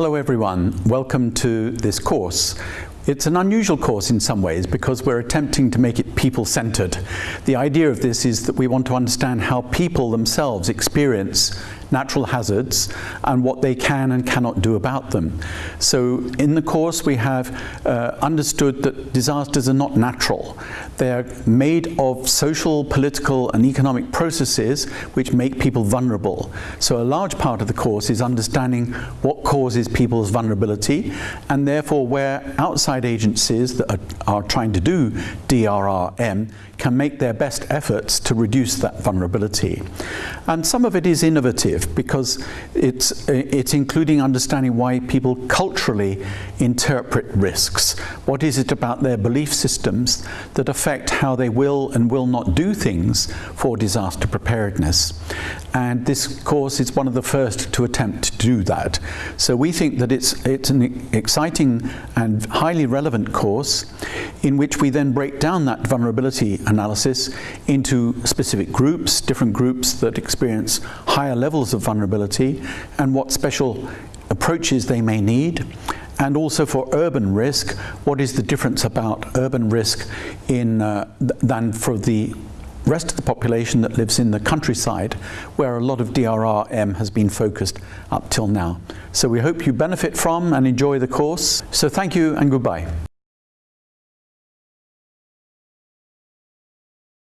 Hello everyone, welcome to this course. It's an unusual course in some ways because we're attempting to make it people-centered. The idea of this is that we want to understand how people themselves experience natural hazards and what they can and cannot do about them. So in the course we have uh, understood that disasters are not natural. They're made of social, political and economic processes which make people vulnerable. So a large part of the course is understanding what causes people's vulnerability and therefore where outside agencies that are, are trying to do DRRM can make their best efforts to reduce that vulnerability. And some of it is innovative because it's, it's including understanding why people culturally interpret risks. What is it about their belief systems that affect how they will and will not do things for disaster preparedness? And this course is one of the first to attempt to do that. So we think that it's, it's an exciting and highly relevant course in which we then break down that vulnerability analysis into specific groups, different groups that experience higher levels of vulnerability and what special approaches they may need and also for urban risk, what is the difference about urban risk in, uh, th than for the rest of the population that lives in the countryside where a lot of DRRM has been focused up till now. So we hope you benefit from and enjoy the course. So thank you and goodbye.